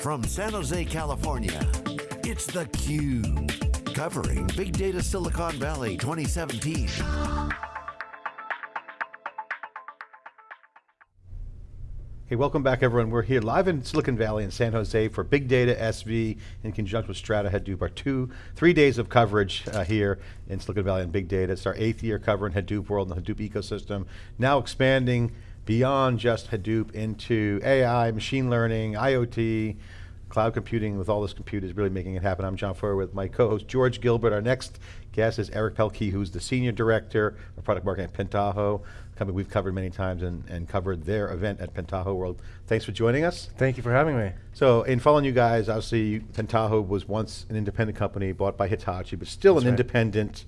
From San Jose, California, it's theCUBE. Covering Big Data Silicon Valley 2017. Hey, welcome back everyone. We're here live in Silicon Valley in San Jose for Big Data SV in conjunction with Strata Hadoop. Our two, three days of coverage uh, here in Silicon Valley on Big Data. It's our eighth year covering Hadoop world and the Hadoop ecosystem. Now expanding beyond just Hadoop into AI, machine learning, IoT, cloud computing with all this compute is really making it happen. I'm John Furrier with my co-host George Gilbert. Our next guest is Arik Pelkey, who's the Senior Director of Product Marketing at Pentaho, company we've covered many times and, and covered their event at Pentaho World. Thanks for joining us. Thank you for having me. So in following you guys, obviously Pentaho was once an independent company bought by Hitachi, but still That's an right. independent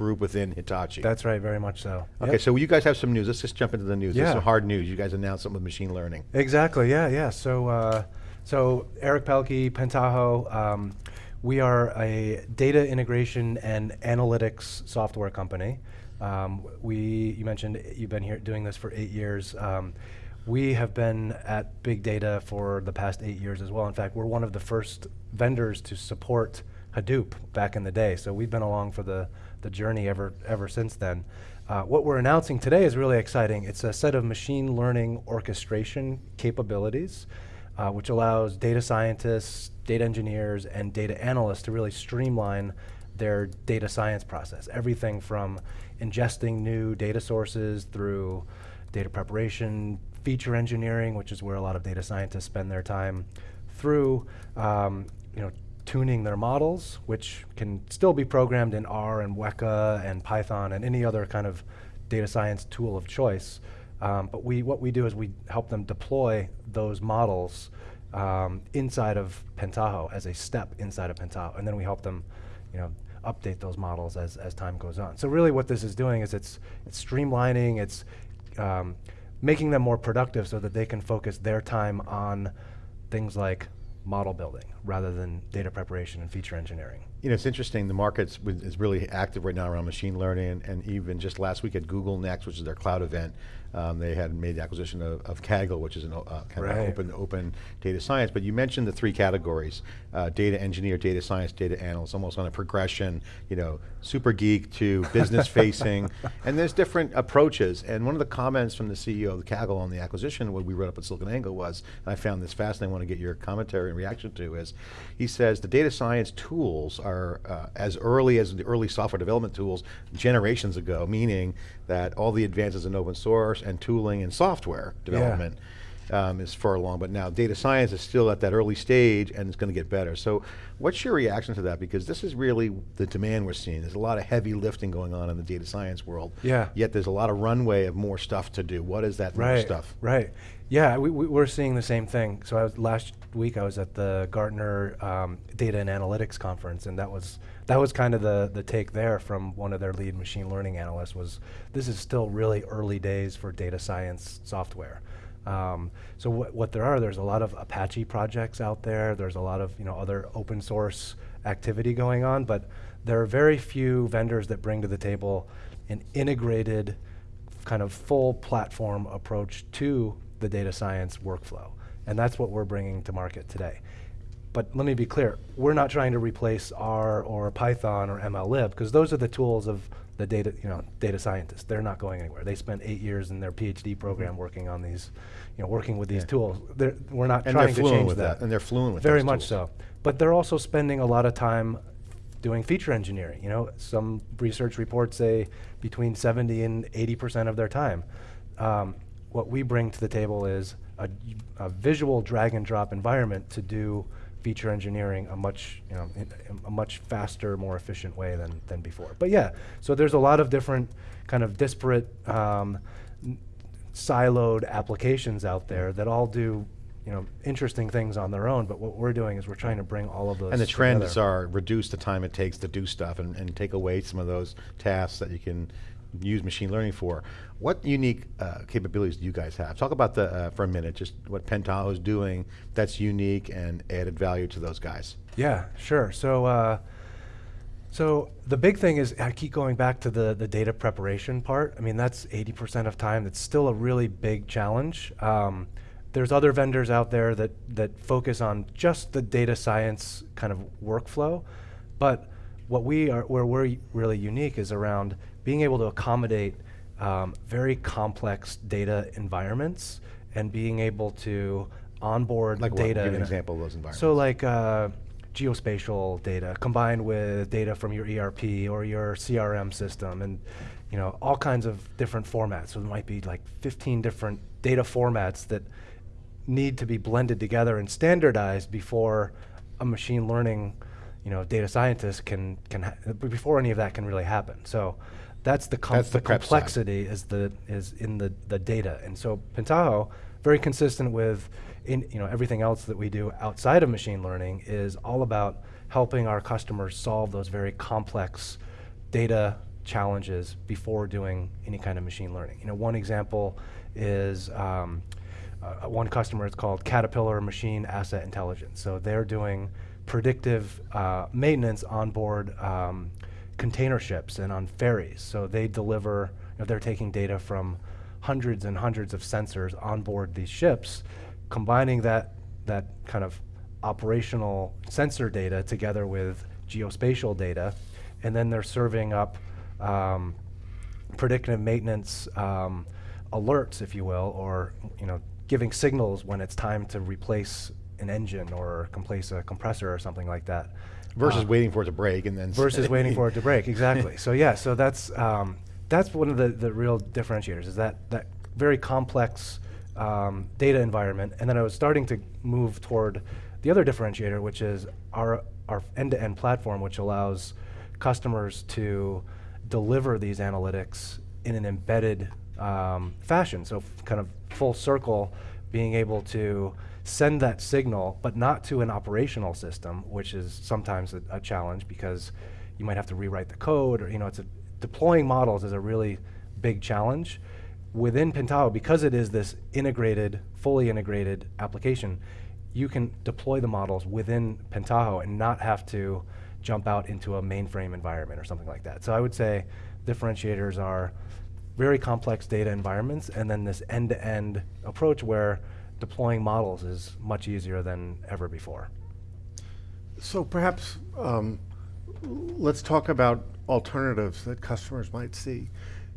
group within Hitachi. That's right, very much so. okay, Yep. so you guys have some news. Let's just jump into the news. There's Yeah. some hard news. You guys announced something with machine learning. Exactly, yeah, yeah. So, uh, so Arik Pelkey, Pentaho, um, we are a data integration and analytics software company. Um, we, you mentioned you've been here doing this for eight years. Um, we have been at big data for the past eight years as well. In fact, we're one of the first vendors to support Hadoop back in the day. So we've been along for the, the journey ever, ever since then. Uh, what we're announcing today is really exciting. It's a set of machine learning orchestration capabilities, uh, which allows data scientists, data engineers, and data analysts to really streamline their data science process. Everything from ingesting new data sources through data preparation, feature engineering, which is where a lot of data scientists spend their time, through um, you know, tuning their models, which can still be programmed in R and Weka and Python and any other kind of data science tool of choice. Um, but we, what we do is we help them deploy those models um, inside of Pentaho as a step inside of Pentaho, and then we help them, you know, update those models as, as time goes on. So really what this is doing is it's, it's streamlining, it's um, making them more productive so that they can focus their time on things like model building rather than data preparation and feature engineering. You know, it's interesting, the market is really active right now around machine learning, and, even just last week at Google Next, which is their cloud event, um, they had made the acquisition of, of Kaggle, which is an uh, kind Right. of open, open data science. But you mentioned the three categories, uh, data engineer, data science, data analyst, almost on a progression, you know, super geek to business facing, and there's different approaches. And one of the comments from the CEO of Kaggle on the acquisition, what we wrote up at SiliconANGLE was, and I found this fascinating, I want to get your commentary and reaction to, is he says the data science tools are uh, as early as the early software development tools generations ago, meaning that all the advances in open source and tooling and software development um, is far along, but now data science is still at that early stage and it's going to get better. So what's your reaction to that? Because this is really the demand we're seeing. There's a lot of heavy lifting going on in the data science world. Yeah. Yet there's a lot of runway of more stuff to do. What is that more right, stuff? Right. Yeah, we, we, we're seeing the same thing. So I was last week I was at the Gartner um, Data and Analytics conference, and that was that was kind of the the take there from one of their lead machine learning analysts was this is still really early days for data science software. Um, so what, what there are, there's a lot of Apache projects out there. There's a lot of you know other open source activity going on, but there are very few vendors that bring to the table an integrated kind of full platform approach to the data science workflow. And that's what we're bringing to market today. But let me be clear, we're not trying to replace R or Python or MLlib, because those are the tools of the data, you know, data scientists. They're not going anywhere. They spent eight years in their PhD program working on these, you know, working with these Yeah. tools. They're, we're not And trying to change with that. that, and they're fluent with it. Very much tools. so. But they're also spending a lot of time doing feature engineering. You know, some research reports say between 70 and 80% of their time. Um, what we bring to the table is a, a visual drag and drop environment to do feature engineering a much, you know, a much faster, more efficient way than, than before. But yeah, so there's a lot of different kind of disparate um, siloed applications out there that all do you know, interesting things on their own, but what we're doing is we're trying to bring all of those And the trends together. are reduce the time it takes to do stuff and, and take away some of those tasks that you can use machine learning for. What unique uh, capabilities do you guys have? Talk about the, uh, for a minute, just what Pentaho is doing that's unique and added value to those guys. Yeah, sure. So, uh, so the big thing is I keep going back to the the data preparation part. I mean, that's 80% of time. That's still a really big challenge. Um, there's other vendors out there that, that focus on just the data science kind of workflow. But what we are, where we're really unique is around being able to accommodate um, very complex data environments and being able to onboard Like data. Give an example of those environments. So like uh, geospatial data combined with data from your ERP or your CRM system and you know all kinds of different formats. So there might be like 15 different data formats that need to be blended together and standardized before a machine learning you know data scientists can can ha- before any of that can really happen. So that's the, com- That's the the prep side. complexity is the is in the the data. And so Pentaho, very consistent with in you know everything else that we do outside of machine learning is all about helping our customers solve those very complex data challenges before doing any kind of machine learning. You know, one example is um, uh, one customer is called Caterpillar Machine Asset Intelligence. So they're doing predictive uh, maintenance on board um, container ships and on ferries. So they deliver, you know, they're taking data from hundreds and hundreds of sensors on board these ships, combining that, that kind of operational sensor data together with geospatial data, and then they're serving up um, predictive maintenance um, alerts, if you will, or you know, giving signals when it's time to replace an engine or replace a compressor or something like that. versus Uh, waiting for it to break and then. versus waiting for it to break. Exactly. so yeah, so that's um, that's one of the, the real differentiators is that that very complex um, data environment, and then I was starting to move toward the other differentiator, which is our our end-to-end platform, which allows customers to deliver these analytics in an embedded um, fashion. So kind of full circle, being able to send that signal, but not to an operational system, which is sometimes a, a challenge because you might have to rewrite the code, or you know, it's a, deploying models is a really big challenge. Within Pentaho, because it is this integrated, fully integrated application, you can deploy the models within Pentaho and not have to jump out into a mainframe environment or something like that. So I would say differentiators are very complex data environments and then this end-to-end approach where deploying models is much easier than ever before. So perhaps um, let's talk about alternatives that customers might see.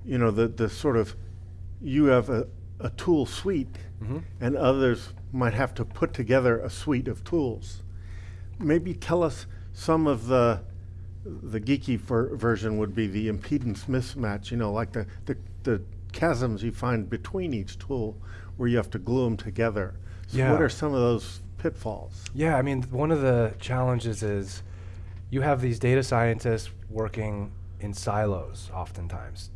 You know, the, the sort of, you have a, a tool suite and others might have to put together a suite of tools. Maybe tell us some of the, the geeky ver- version would be the impedance mismatch, you know, like the, the, the chasms you find between each tool where you have to glue them together. So what are some of those pitfalls? Yeah, I mean, one of the challenges is you have these data scientists working in silos oftentimes.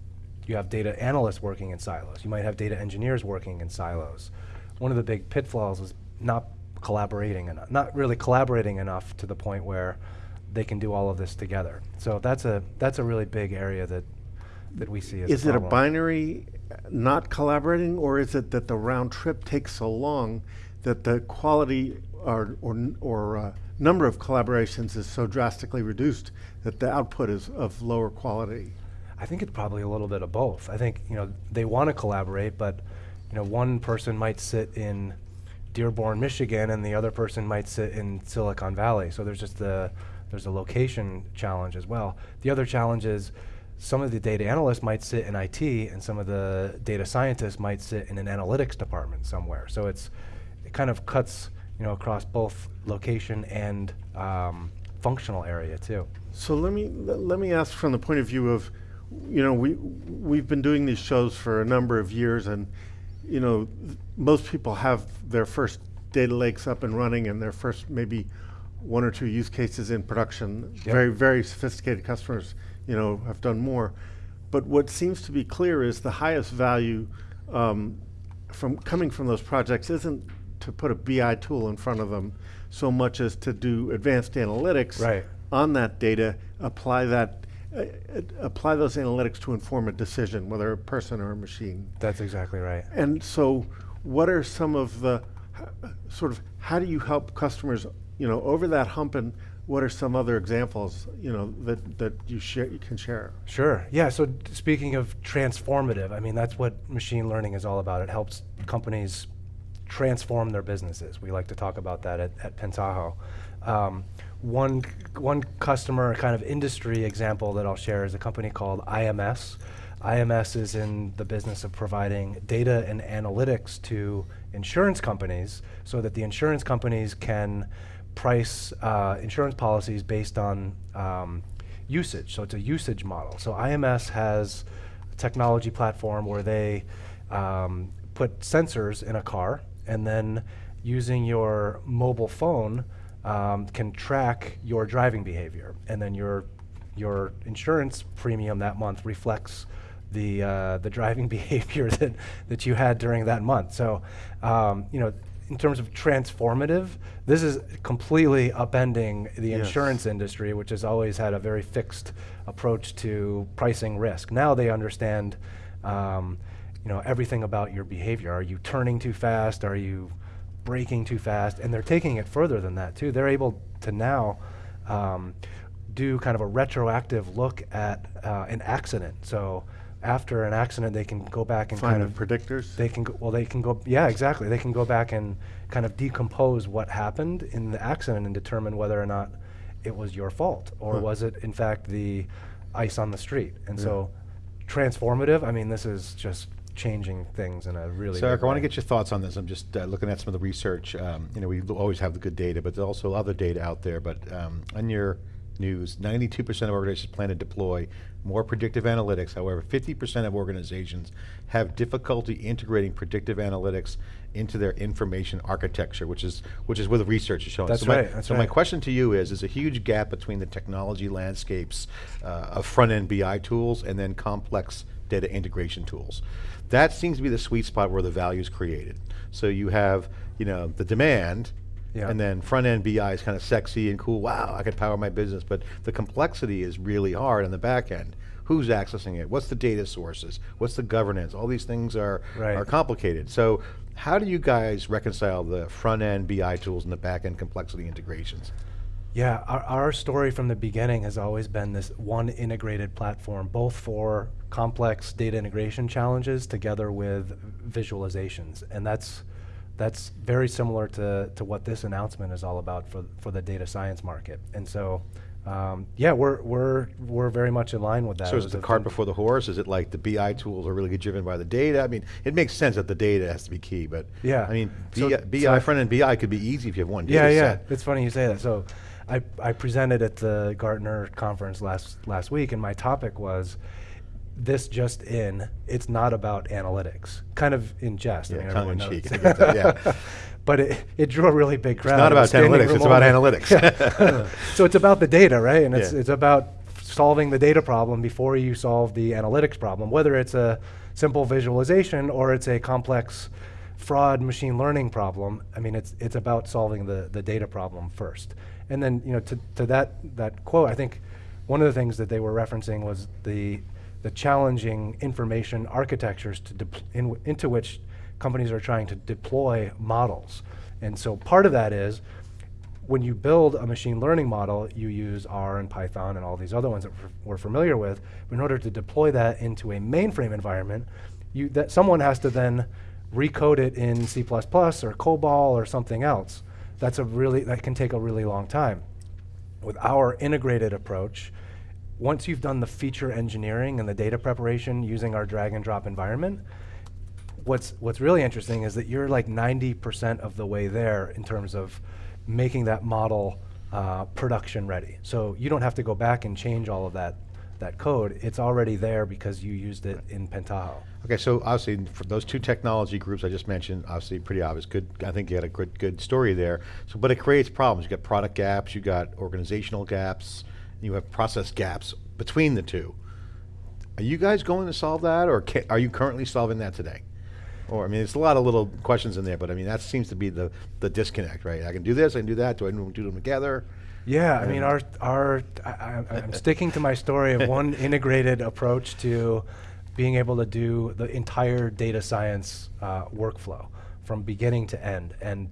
You have data analysts working in silos. You might have data engineers working in silos. One of the big pitfalls is not collaborating enough, not really collaborating enough to the point where they can do all of this together. So that's a that's a really big area that that we see as Is it a binary uh, not collaborating, or is it that the round trip takes so long that the quality or, or, or uh, number of collaborations is so drastically reduced that the output is of lower quality? I think it's probably a little bit of both. I think you know they want to collaborate, but you know one person might sit in Dearborn, Michigan, and the other person might sit in Silicon Valley. So there's just a there's a location challenge as well. The other challenge is some of the data analysts might sit in IT, and some of the data scientists might sit in an analytics department somewhere. So it's it kind of cuts you know across both location and um, functional area too. So let me let let me ask from the point of view of, you know, we we've been doing these shows for a number of years, and you know, most people have their first data lakes up and running, and their first maybe one or two use cases in production. Yep. Very very sophisticated customers, you know, have done more. But what seems to be clear is the highest value um, from coming from those projects isn't to put a BI tool in front of them so much as to do advanced analytics Right. on that data, apply that, uh, uh, apply those analytics to inform a decision, whether a person or a machine. That's exactly right. And so, what are some of the sort of how do you help customers, you know, over that hump, and what are some other examples, you know, that that you share you can share? Sure. Yeah. So speaking of transformative, I mean that's what machine learning is all about. It helps companies transform their businesses. We like to talk about that at, at Pentaho. Um, one, one customer kind of industry example that I'll share is a company called IMS. IMS is in the business of providing data and analytics to insurance companies so that the insurance companies can price uh, insurance policies based on um, usage. So it's a usage model. So IMS has a technology platform where they um, put sensors in a car and then using your mobile phone um, can track your driving behavior. And then your, your insurance premium that month reflects the, uh, the driving behavior that, that you had during that month. So, um, you know, in terms of transformative, this is completely upending the Yes. insurance industry, which has always had a very fixed approach to pricing risk. Now they understand, um, you know, everything about your behavior. Are you turning too fast? Are you braking too fast? And they're taking it further than that too. They're able to now um, do kind of a retroactive look at uh, an accident. So after an accident, they can go back and Find kind the of predictors? they can go, well, they can go, yeah, exactly. They can go back and kind of decompose what happened in the accident and determine whether or not it was your fault or Huh. was it, in fact, the ice on the street. And so, transformative. I mean, this is just changing things in a really. So Arik, I want to get your thoughts on this. I'm just uh, looking at some of the research. Um, you know, we always have the good data, but there's also other data out there. But um, on your news, 92% of organizations plan to deploy more predictive analytics. However, 50% of organizations have difficulty integrating predictive analytics into their information architecture, which is which is what the research is showing. That's so my, right, that's so my question to you is: Is a huge gap between the technology landscapes uh, of front-end BI tools and then complex data integration tools. That seems to be the sweet spot where the value is created. So you have, you know, the demand, Yeah. and then front-end BI is kind of sexy and cool. Wow, I could power my business, but the complexity is really hard on the back end. Who's accessing it? What's the data sources? What's the governance? All these things are Right. are complicated. So how do you guys reconcile the front-end BI tools and the back-end complexity integrations? Yeah, our, our story from the beginning has always been this one integrated platform, both for complex data integration challenges together with visualizations. And that's, that's very similar to, to what this announcement is all about for, for the data science market. And so, um, yeah, we're, we're, we're very much in line with that. So is it the cart before the horse? Is it like the BI tools are really driven by the data? I mean, it makes sense that the data has to be key, but Yeah. I mean, So- BI, so BI I- front end BI could be easy if you have one Yeah, data yeah. set. It's funny you say that. So, I, I presented at the Gartner conference last last week, and my topic was this just in. It's not about analytics. Kind of in jest. Yeah, I mean, tongue in cheek. knows. I get that, yeah. but it, it drew a really big crowd. not about analytics, it's about analytics. so it's about the data, right? And it's Yeah. it's about solving the data problem before you solve the analytics problem, whether it's a simple visualization or it's a complex fraud machine learning problem. I mean, it's it's about solving the the data problem first. And then, you know, to, to that that quote, I think one of the things that they were referencing was the the challenging information architectures to in, into which companies are trying to deploy models. And so part of that is when you build a machine learning model, you use R and Python and all these other ones that we're, we're familiar with. But in order to deploy that into a mainframe environment, you, that someone has to then recode it in C++ or COBOL or something else. That's a really that can take a really long time. With our integrated approach, once you've done the feature engineering and the data preparation using our drag and drop environment, what's what's really interesting is that you're like 90% of the way there in terms of making that model uh, production ready. So you don't have to go back and change all of that that code. It's already there because you used it in Pentaho. Okay, so obviously for those two technology groups I just mentioned, obviously pretty obvious. Good, I think you had a good good story there. So, but it creates problems. You got product gaps, you got organizational gaps, you have process gaps between the two. Are you guys going to solve that, or ca- are you currently solving that today? Or I mean, it's a lot of little questions in there, but I mean that seems to be the the disconnect, right? I can do this, I can do that. Do I do them together? Yeah, I mean, our our I, I, I'm sticking to my story of one integrated approach to being able to do the entire data science uh, workflow from beginning to end, and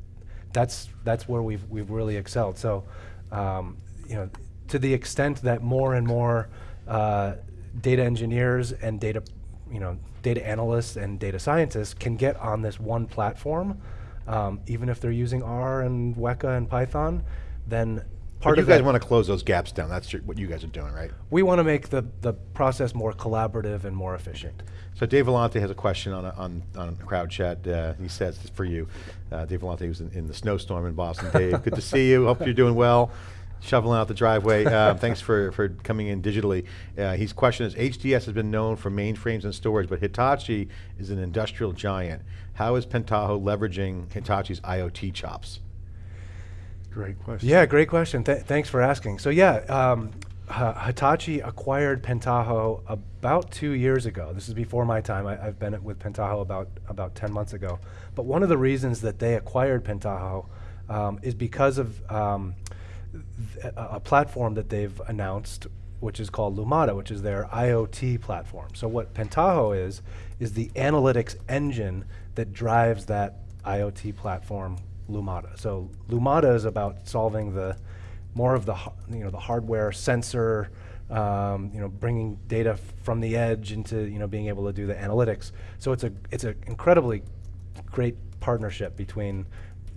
that's that's where we've we've really excelled. So, um, you know, to the extent that more and more uh, data engineers and data, you know, data analysts and data scientists can get on this one platform, Um, even if they're using R and Weka and Python, then But part you guys want to close those gaps down. That's your, what you guys are doing, right? we want to make the, the process more collaborative and more efficient. So Dave Vellante has a question on, a- on, on crowd chat. Uh, he says it's for you. Uh, Dave Vellante was in, in the snowstorm in Boston. Dave, good to see you. Hope you're doing well. Shoveling out the driveway. Uh, thanks for, for coming in digitally. Uh, his question is, HDS has been known for mainframes and storage, but Hitachi is an industrial giant. How is Pentaho leveraging Hitachi's IoT chops? Great question. Yeah, great question. Th- thanks for asking. So yeah, um, Hitachi acquired Pentaho about two years ago. This is before my time. I, I've been with Pentaho about about ten months ago. But one of the reasons that they acquired Pentaho um, is because of um, a, a platform that they've announced, which is called Lumada, which is their IoT platform. So what Pentaho is is the analytics engine that drives that IoT platform, Lumada. So Lumada is about solving the more of the you know the hardware sensor, um, you know, bringing data from the edge into you know being able to do the analytics. So it's a it's an incredibly great partnership between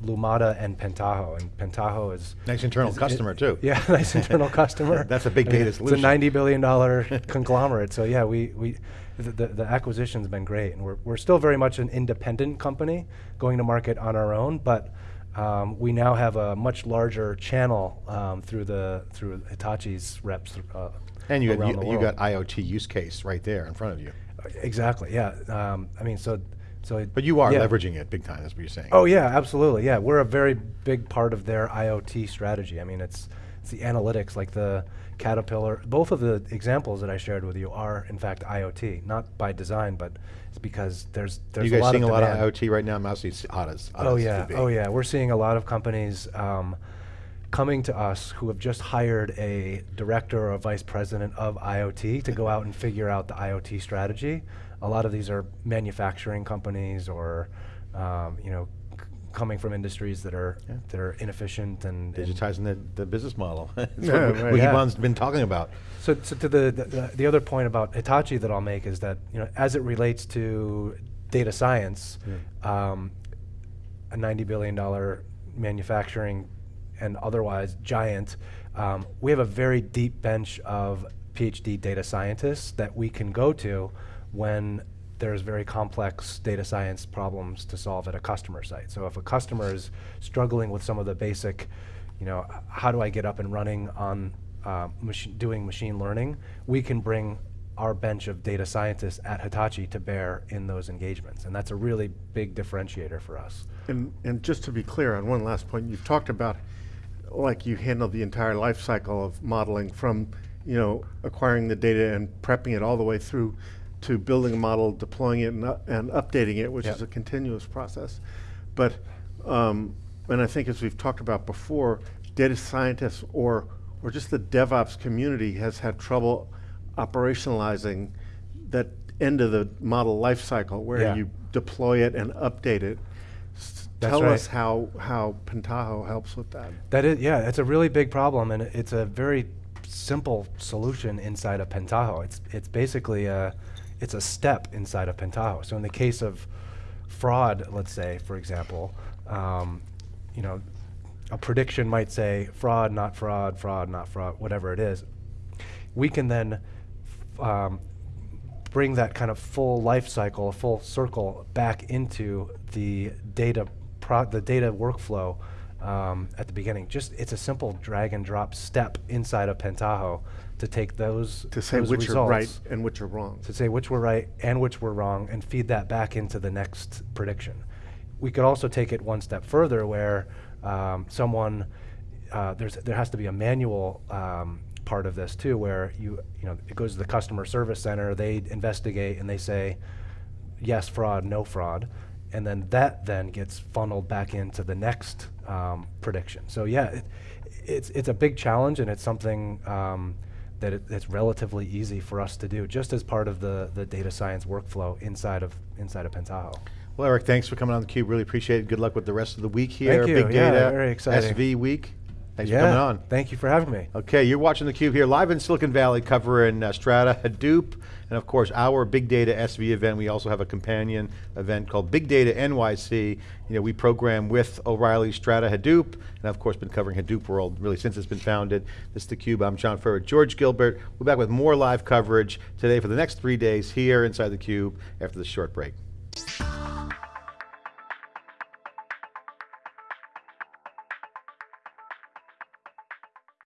Lumada and Pentaho, and Pentaho is Nice internal is- it- customer, too. Yeah, nice internal customer. That's a big I mean, data It's a ninety billion dollar conglomerate. So yeah, we we the, the, the acquisition's been great, and we're we're still very much an independent company going to market on our own, but. Um, we now have a much larger channel um, through the through Hitachi's reps uh, And you got, the you, you got IoT use case right there in front of you. exactly, yeah. Um, I mean, so so. it- But you are yeah. leveraging it big time, that's what you're saying. Oh yeah, absolutely. Yeah, we're a very big part of their IoT strategy. I mean, it's it's the analytics, like the Caterpillar. Both of the examples that I shared with you are in fact IoT, not by design, but it's because there's there's you guys a lot seeing of a lot of. IoT right now? Mostly it's Otis. Oh yeah, oh yeah. We're seeing a lot of companies um, coming to us who have just hired a director or a vice president of IoT to go out and figure out the IoT strategy. A lot of these are manufacturing companies or um, you know coming from industries that are Yeah. that are inefficient and, and Digitizing the, the business model. That's Yeah, what right. Wikibon's Yeah. been talking about. So, so to the, the- the the other point about Hitachi that I'll make is that you know as it relates to data science, um, a ninety billion dollar manufacturing and otherwise giant, um, we have a very deep bench of PhD data scientists that we can go to when there's very complex data science problems to solve at a customer site. So if a customer is struggling with some of the basic, you know, how do I get up and running on uh, machi- doing machine learning, we can bring our bench of data scientists at Hitachi to bear in those engagements. And that's a really big differentiator for us. And, and just to be clear on one last point, you've talked about like you handle the entire life cycle of modeling from, you know, acquiring the data and prepping it all the way through to building a model, deploying it and, u- and updating it, which Yep. is a continuous process. But, um, and I think as we've talked about before, data scientists or, or just the DevOps community has had trouble operationalizing that end of the model life cycle where Yeah. you deploy it and update it. That's Tell right. us how, how Pentaho helps with that. That is, yeah, it's a really big problem, and it's a very simple solution inside of Pentaho. It's it's basically a it's a step inside of Pentaho. So in the case of fraud, let's say, for example, um, you know, a prediction might say fraud, not fraud, fraud, not fraud, whatever it is. We can then um, bring that kind of full life cycle, a full circle back into the data pro- the data workflow um, at the beginning. Just it's a simple drag and drop step inside of Pentaho to take those To say those which are right and which are wrong. to say which were right and which were wrong and feed that back into the next prediction. We could also take it one step further where um, someone, uh, there's, there has to be a manual um, part of this too where you, you know, it goes to the customer service center, they investigate and they say, yes, fraud, no fraud. And then that then gets funneled back into the next um, prediction. So yeah, it, it's, it's a big challenge and it's something um, that it, it's relatively easy for us to do, just as part of the, the data science workflow inside of inside of Pentaho. Well, Arik, thanks for coming on theCUBE. Really appreciate it. Good luck with the rest of the week here. Thank you. Big Yeah, data, very exciting. SV week. Thanks yeah, for coming on. Thank you for having me. Okay, you're watching theCUBE here live in Silicon Valley covering uh, Strata, Hadoop, and of course our Big Data SV event. We also have a companion event called Big Data NYC. You know, we program with O'Reilly Strata Hadoop, and of course been covering Hadoop World really since it's been founded. This is theCUBE, I'm John Furrier, George Gilbert. We're back with more live coverage today for the next three days here inside theCUBE after this short break.